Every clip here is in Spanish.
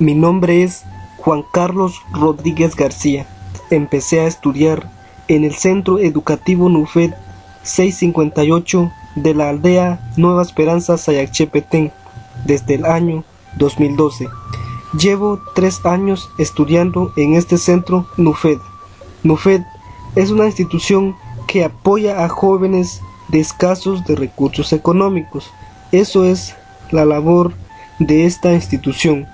Mi nombre es Juan Carlos Rodríguez García. Empecé a estudiar en el Centro Educativo NUFED 658 de la aldea Nueva Esperanza Sayachepetén desde el año 2012. Llevo tres años estudiando en este centro NUFED. NUFED es una institución que apoya a jóvenes de escasos de recursos económicos. Eso es la labor de esta institución.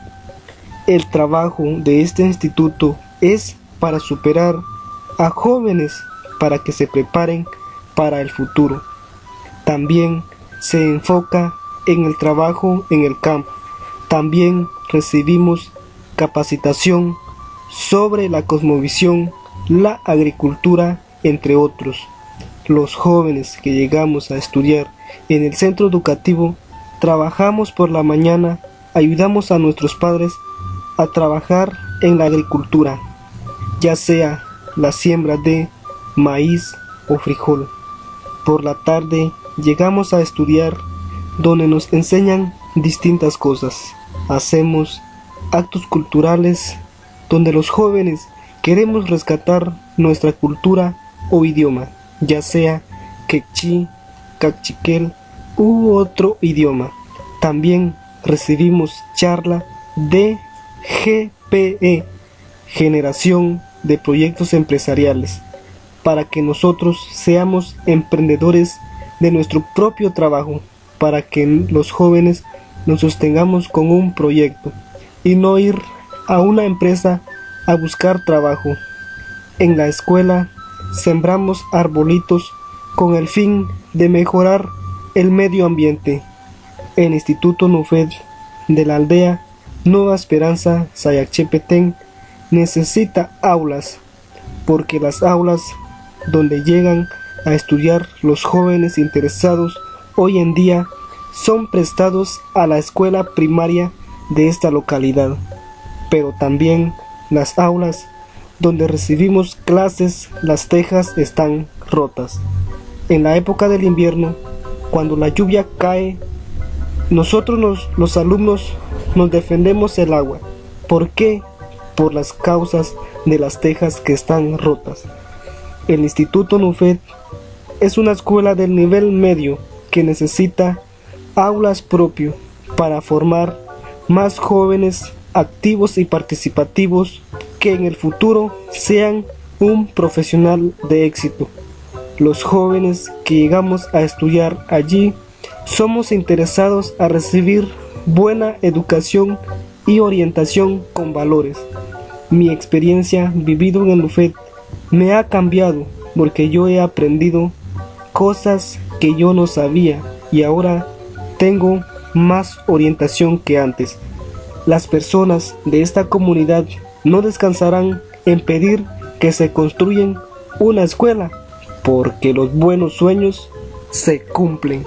El trabajo de este instituto es para superar a jóvenes para que se preparen para el futuro. También se enfoca en el trabajo en el campo. También recibimos capacitación sobre la cosmovisión, la agricultura, entre otros. Los jóvenes que llegamos a estudiar en el centro educativo trabajamos por la mañana, ayudamos a nuestros padres a trabajar en la agricultura, ya sea la siembra de maíz o frijol. Por la tarde llegamos a estudiar donde nos enseñan distintas cosas. Hacemos actos culturales donde los jóvenes queremos rescatar nuestra cultura o idioma, ya sea quechí, cachiquel u otro idioma. También recibimos charla de GPE, Generación de Proyectos Empresariales, para que nosotros seamos emprendedores de nuestro propio trabajo, para que los jóvenes nos sostengamos con un proyecto y no ir a una empresa a buscar trabajo. En la escuela sembramos arbolitos con el fin de mejorar el medio ambiente. El Instituto Nufed de la aldea Nueva Esperanza Sayachepetén necesita aulas, porque las aulas donde llegan a estudiar los jóvenes interesados hoy en día son prestados a la escuela primaria de esta localidad, pero también las aulas donde recibimos clases las tejas están rotas. En la época del invierno, cuando la lluvia cae, nosotros los, alumnos nos defendemos el agua. ¿Por qué? Por las causas de las tejas que están rotas. El Instituto NUFED es una escuela del nivel medio que necesita aulas propio para formar más jóvenes activos y participativos que en el futuro sean un profesional de éxito. Los jóvenes que llegamos a estudiar allí somos interesados a recibir buena educación y orientación con valores. Mi experiencia vivido en el UFED me ha cambiado porque yo he aprendido cosas que yo no sabía y ahora tengo más orientación que antes. Las personas de esta comunidad no descansarán en pedir que se construyen una escuela porque los buenos sueños se cumplen.